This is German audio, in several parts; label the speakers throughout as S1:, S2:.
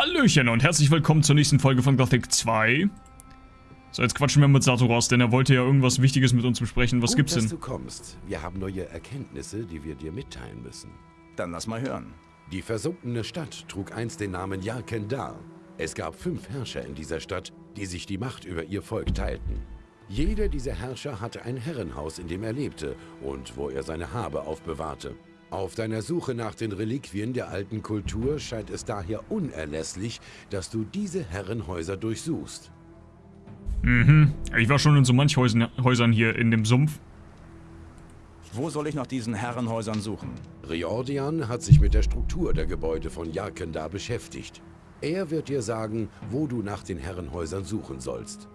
S1: Hallöchen und herzlich willkommen zur nächsten Folge von Gothic 2. So, jetzt quatschen wir mit Satoras, denn er wollte ja irgendwas Wichtiges mit uns besprechen. Was
S2: Gut,
S1: gibt's
S2: dass
S1: denn?
S2: du kommst. Wir haben neue Erkenntnisse, die wir dir mitteilen müssen.
S3: Dann lass mal hören.
S2: Die versunkene Stadt trug einst den Namen Yarkendar. Es gab fünf Herrscher in dieser Stadt, die sich die Macht über ihr Volk teilten. Jeder dieser Herrscher hatte ein Herrenhaus, in dem er lebte und wo er seine Habe aufbewahrte. Auf deiner Suche nach den Reliquien der alten Kultur scheint es daher unerlässlich, dass du diese Herrenhäuser durchsuchst.
S1: Mhm. Ich war schon in so manch Häusern, Häusern hier in dem Sumpf.
S3: Wo soll ich nach diesen Herrenhäusern suchen?
S2: Riordian hat sich mit der Struktur der Gebäude von Yarkendar beschäftigt. Er wird dir sagen, wo du nach den Herrenhäusern suchen sollst.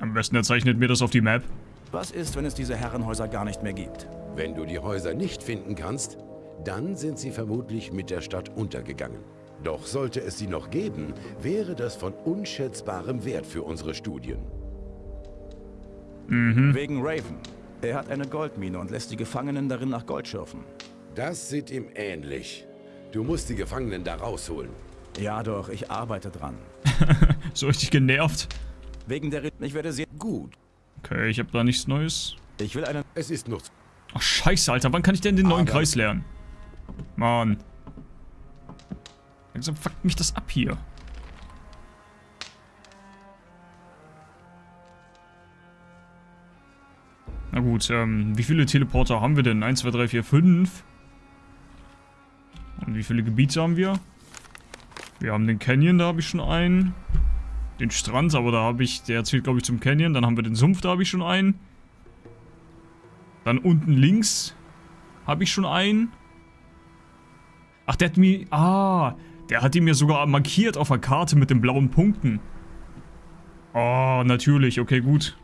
S1: Am besten er zeichnet mir das auf die Map.
S3: Was ist, wenn es diese Herrenhäuser gar nicht mehr gibt?
S2: Wenn du die Häuser nicht finden kannst, dann sind sie vermutlich mit der Stadt untergegangen. Doch sollte es sie noch geben, wäre das von unschätzbarem Wert für unsere Studien.
S3: Wegen Raven. Er hat eine Goldmine und lässt die Gefangenen darin nach Gold schürfen.
S2: Das sieht ihm ähnlich. Du musst die Gefangenen da rausholen.
S3: Ja doch, ich arbeite dran.
S1: So richtig genervt.
S3: Wegen der... Re ich werde sehr...
S2: Gut,
S1: Okay, ich habe da nichts Neues.
S3: Ich will einen...
S2: es ist noch...
S1: Ach scheiße, Alter. Wann kann ich denn den neuen
S2: Aber-
S1: Kreis lernen? Mann. Langsam fuckt mich das ab hier. Na gut, ähm, wie viele Teleporter haben wir denn? 1, 2, 3, 4, 5. Und wie viele Gebiete haben wir? Wir haben den Canyon, da habe ich schon einen. Den Strand, aber da habe ich, der zählt glaube ich zum Canyon. Dann haben wir den Sumpf, da habe ich schon einen. Dann unten links habe ich schon einen. Ach, der hat mir... Ah, der hat ihn mir sogar markiert auf der Karte mit den blauen Punkten. Oh, natürlich. Okay, gut.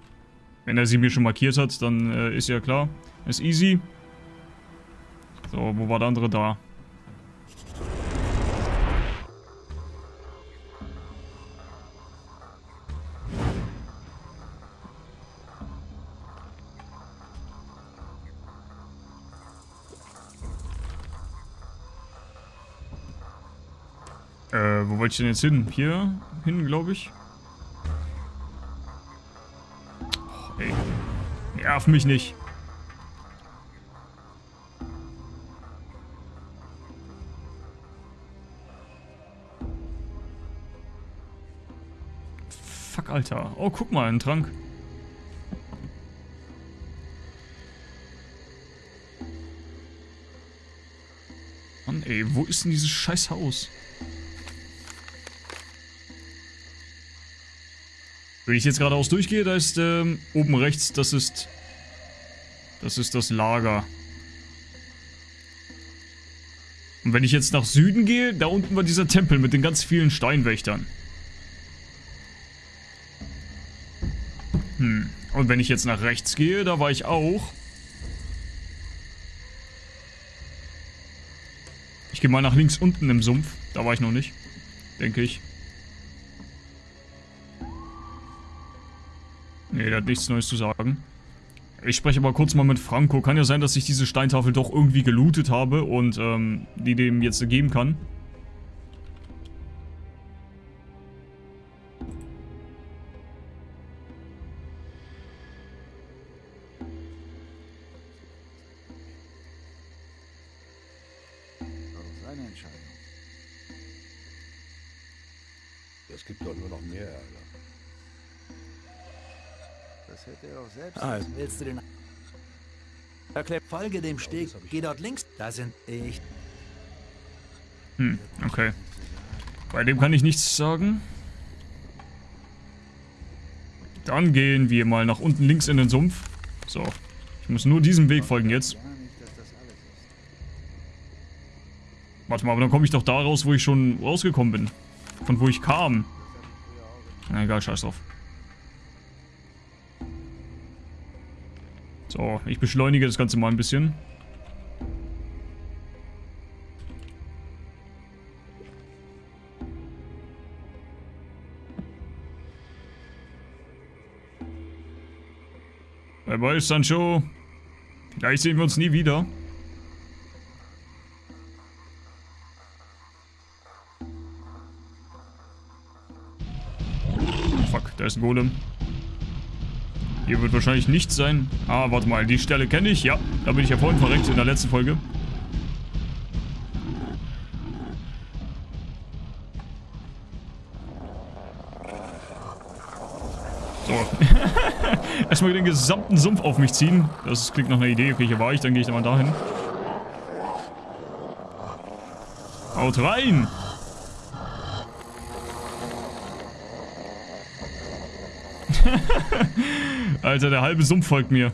S1: Wenn er sie mir schon markiert hat, dann äh, ist ja klar. Ist easy. So, wo war der andere da? Äh, wo wollte ich denn jetzt hin? Hier hin, glaube ich. Oh, ey. Nerv mich nicht. Fuck, Alter. Oh, guck mal, ein Trank. Mann, ey, wo ist denn dieses scheiß Haus? Wenn ich jetzt geradeaus durchgehe, da ist ähm, oben rechts, das ist... Das ist das Lager. Und wenn ich jetzt nach Süden gehe, da unten war dieser Tempel mit den ganz vielen Steinwächtern. Hm. Und wenn ich jetzt nach rechts gehe, da war ich auch. Ich gehe mal nach links unten im Sumpf. Da war ich noch nicht. Denke ich. Nee, der hat nichts Neues zu sagen. Ich spreche aber kurz mal mit Franco. Kann ja sein, dass ich diese Steintafel doch irgendwie gelootet habe und ähm, die dem jetzt geben kann.
S4: Seine Entscheidung. Es gibt doch nur noch mehr Ärger. Das hätte er auch selbst.
S3: Also,
S5: Willst du den...
S3: erklär...
S5: Folge dem Steg. Geh dort links. Da sind ich.
S1: Hm, okay. Bei dem kann ich nichts sagen. Dann gehen wir mal nach unten links in den Sumpf. So. Ich muss nur diesem Weg folgen jetzt.
S4: Gar nicht, dass das alles ist.
S1: Warte mal, aber dann komme ich doch da raus, wo ich schon rausgekommen bin. Von wo ich kam. Na egal, scheiß drauf. So, ich beschleunige das Ganze mal ein bisschen. Bye bye, Sancho. Vielleicht sehen wir uns nie wieder. Fuck, da ist ein Golem. Hier wird wahrscheinlich nichts sein. Ah, warte mal, die Stelle kenne ich. Ja, da bin ich ja vorhin verreckt in der letzten Folge. So. Erstmal den gesamten Sumpf auf mich ziehen. Das klingt nach einer Idee. Okay, hier war ich, dann gehe ich da mal dahin. Haut rein! Alter, der halbe Sumpf folgt mir.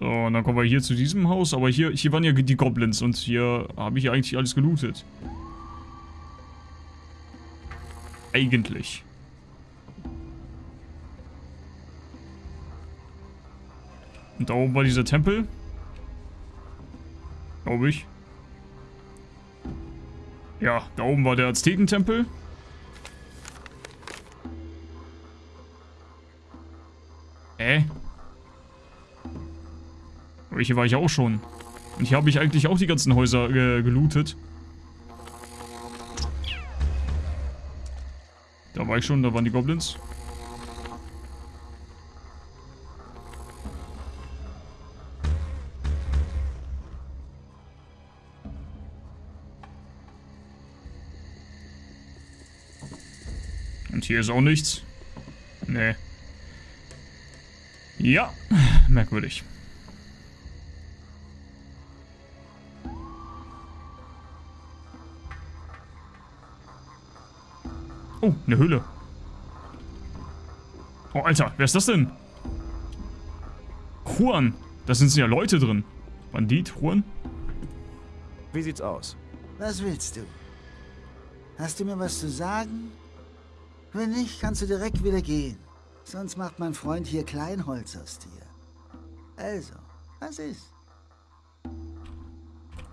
S1: So, und dann kommen wir hier zu diesem Haus. Aber hier, hier waren ja die Goblins und hier habe ich ja eigentlich alles gelootet. Eigentlich. Und da oben war dieser Tempel. Glaube ich. Ja, da oben war der Aztekentempel. Hä? Aber hier war ich auch schon. Und hier habe ich eigentlich auch die ganzen Häuser äh, gelootet. Da war ich schon, da waren die Goblins. Und hier ist auch nichts. Nee. Ja, merkwürdig. Oh, eine Höhle. Oh, Alter, wer ist das denn? Juan. Da sind ja Leute drin. Bandit, Juan.
S3: Wie sieht's aus?
S5: Was willst du? Hast du mir was zu sagen? Wenn nicht, kannst du direkt wieder gehen. Sonst macht mein Freund hier Kleinholz aus dir. Also, was ist?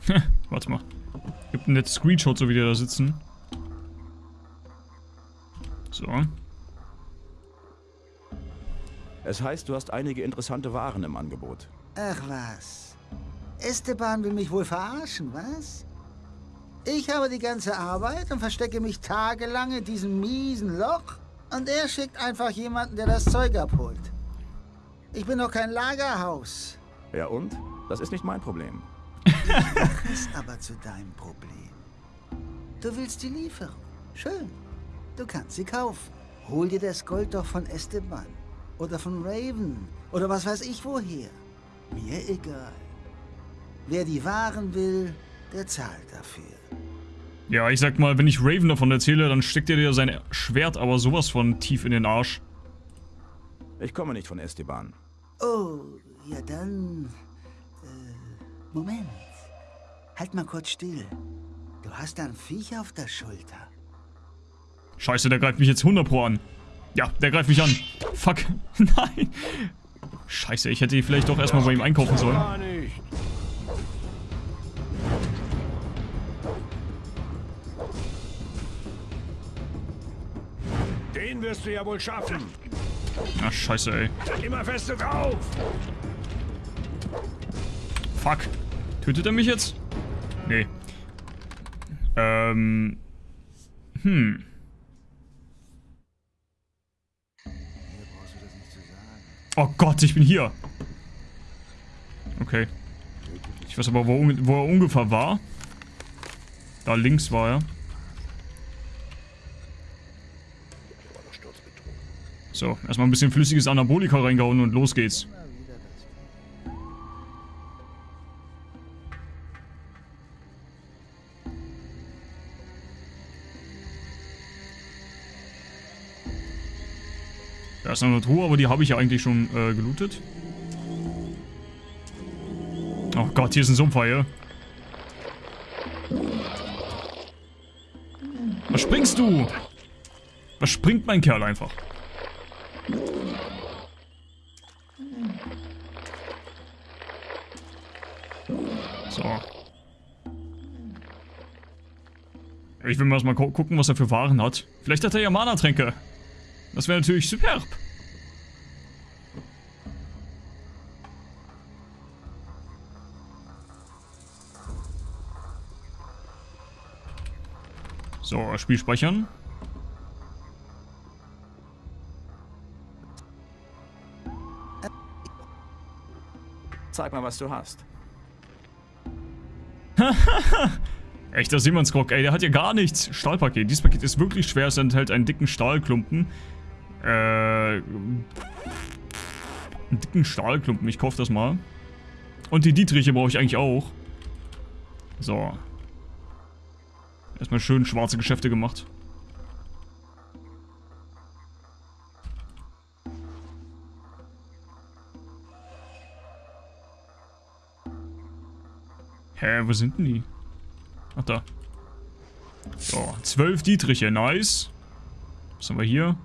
S1: Warte mal. Gibt ein nettes Screenshot, so wie die da sitzen. So.
S3: Es heißt, du hast einige interessante Waren im Angebot.
S5: Ach was. Esteban will mich wohl verarschen, was? Ich habe die ganze Arbeit und verstecke mich tagelang in diesem miesen Loch und er schickt einfach jemanden, der das Zeug abholt. Ich bin doch kein Lagerhaus.
S3: Ja und? Das ist nicht mein Problem.
S5: Mach es aber zu deinem Problem. Du willst die Lieferung. Schön. Du kannst sie kaufen. Hol dir das Gold doch von Esteban. Oder von Raven. Oder was weiß ich woher. Mir egal. Wer die Waren will, der zahlt dafür.
S1: Ja, ich sag mal, wenn ich Raven davon erzähle, dann steckt er dir sein Schwert aber sowas von tief in den Arsch.
S3: Ich komme nicht von Esteban.
S5: Oh, ja dann... Äh, Moment. Halt mal kurz still. Du hast da ein Viech auf der Schulter.
S1: Scheiße, der greift mich jetzt 100 pro an. Ja, der greift mich an. Fuck. Nein. Scheiße, ich hätte vielleicht doch erstmal bei ihm einkaufen sollen.
S4: Den wirst du ja wohl schaffen.
S1: Ach, scheiße, ey.
S4: Immer feste drauf.
S1: Fuck. Tötet er mich jetzt? Nee. Ähm. Hm. Oh Gott, ich bin hier. Okay. Ich weiß aber, wo, wo er ungefähr war. Da links war er. So, erstmal ein bisschen flüssiges Anabolika reingehauen und los geht's. Da ist noch eine Truhe, aber die habe ich ja eigentlich schon äh, gelootet. Oh Gott, hier ist ein Sumpfhaie. Was springst du? Was springt mein Kerl einfach? So. Ich will mal erst mal gu gucken, was er für Waren hat. Vielleicht hat er ja Mana-Tränke. Das wäre natürlich superb. So, Spiel speichern.
S3: Zeig mal, was du hast.
S1: Echter Seemannsgrog, ey, der hat ja gar nichts. Stahlpaket. Dieses Paket ist wirklich schwer. Es enthält einen dicken Stahlklumpen. Äh. Einen dicken Stahlklumpen. Ich kaufe das mal. Und die Dietriche brauche ich eigentlich auch. So. Erstmal schön schwarze Geschäfte gemacht. Hä, wo sind denn die? Ach, da. So, zwölf Dietriche, nice. Was haben wir hier?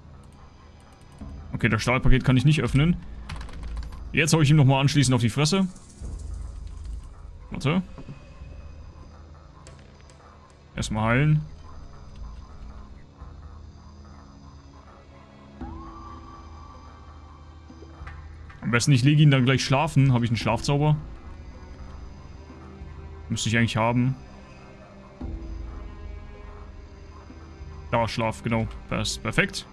S1: Okay, das Stahlpaket kann ich nicht öffnen. Jetzt hau ich ihm nochmal anschließend auf die Fresse. Warte. Erstmal heilen. Am besten ich lege ihn dann gleich schlafen. Habe ich einen Schlafzauber? Müsste ich eigentlich haben. Da, Schlaf, genau. Das perfekt.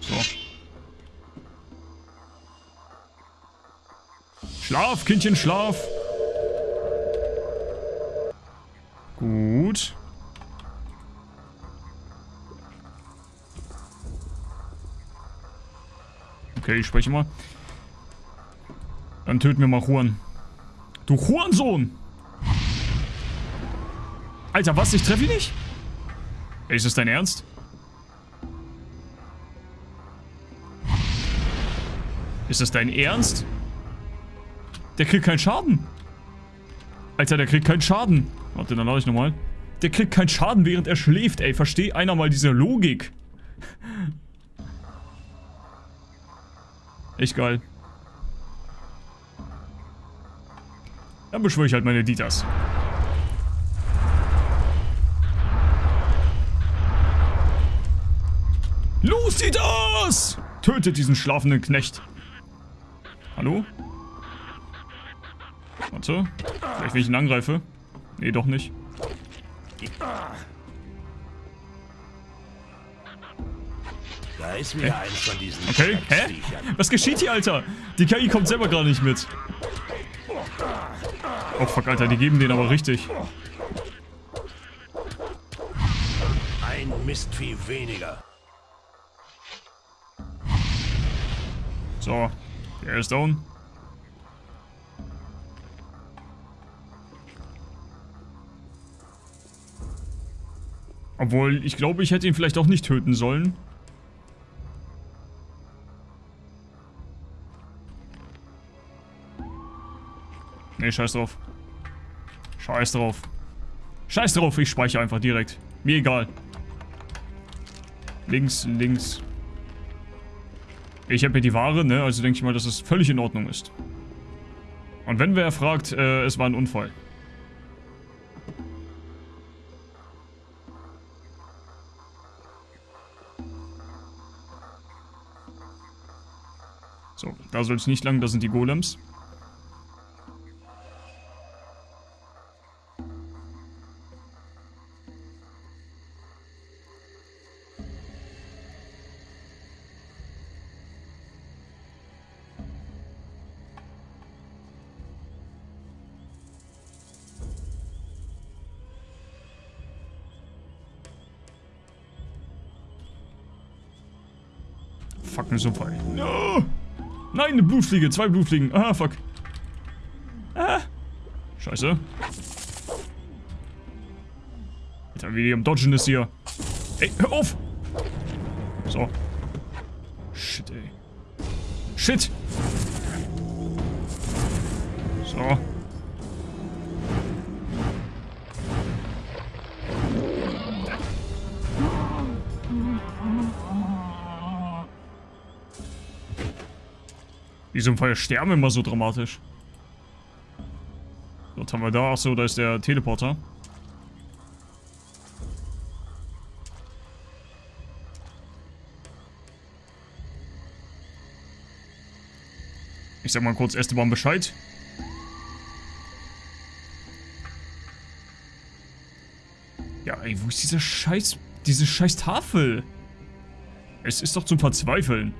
S1: So. Schlaf, Kindchen, schlaf. Gut. Okay, ich spreche mal. Dann töten wir mal Juan. Du Hurensohn! Alter, was? Ich treffe ihn nicht? Ist das dein Ernst? Ist das dein Ernst? Der kriegt keinen Schaden. Alter, der kriegt keinen Schaden. Warte, dann lade ich nochmal. Der kriegt keinen Schaden, während er schläft, ey. Versteh einer mal diese Logik. Echt geil. Dann beschwöre ich halt meine Dieters. Los, Dieters! Tötet diesen schlafenden Knecht. Hallo? Warte. Vielleicht, wenn ich ihn angreife. Nee, doch nicht.
S4: Da ist wieder eins von diesen
S1: Okay, hä? Was geschieht hier, Alter? Die KI kommt selber gar nicht mit. Oh fuck, Alter, die geben den aber richtig.
S4: Ein Mistvieh weniger.
S1: So, der ist down. Obwohl, ich glaube, ich hätte ihn vielleicht auch nicht töten sollen. Nee, scheiß drauf. Scheiß drauf. Scheiß drauf, ich speichere einfach direkt. Mir egal. Links, links. Ich habe hier die Ware, ne? Also denke ich mal, dass es völlig in Ordnung ist. Und wenn wer fragt, äh, es war ein Unfall. So, da soll es nicht lang, da sind die Golems. Fuck, eine. No! Nein, eine Blutfliege. Zwei Blutfliegen. Ah, fuck. Ah. Scheiße. Alter, wie die am Dodgen ist hier. Ey, hör auf! So. Shit, ey. Shit! So. Wieso sterben immer so dramatisch? Was haben wir da? Achso, da ist der Teleporter. Ich sag mal kurz Esteban Bescheid. Ja, ey, wo ist dieser scheiß... Diese scheiß Tafel? Es ist doch zum Verzweifeln.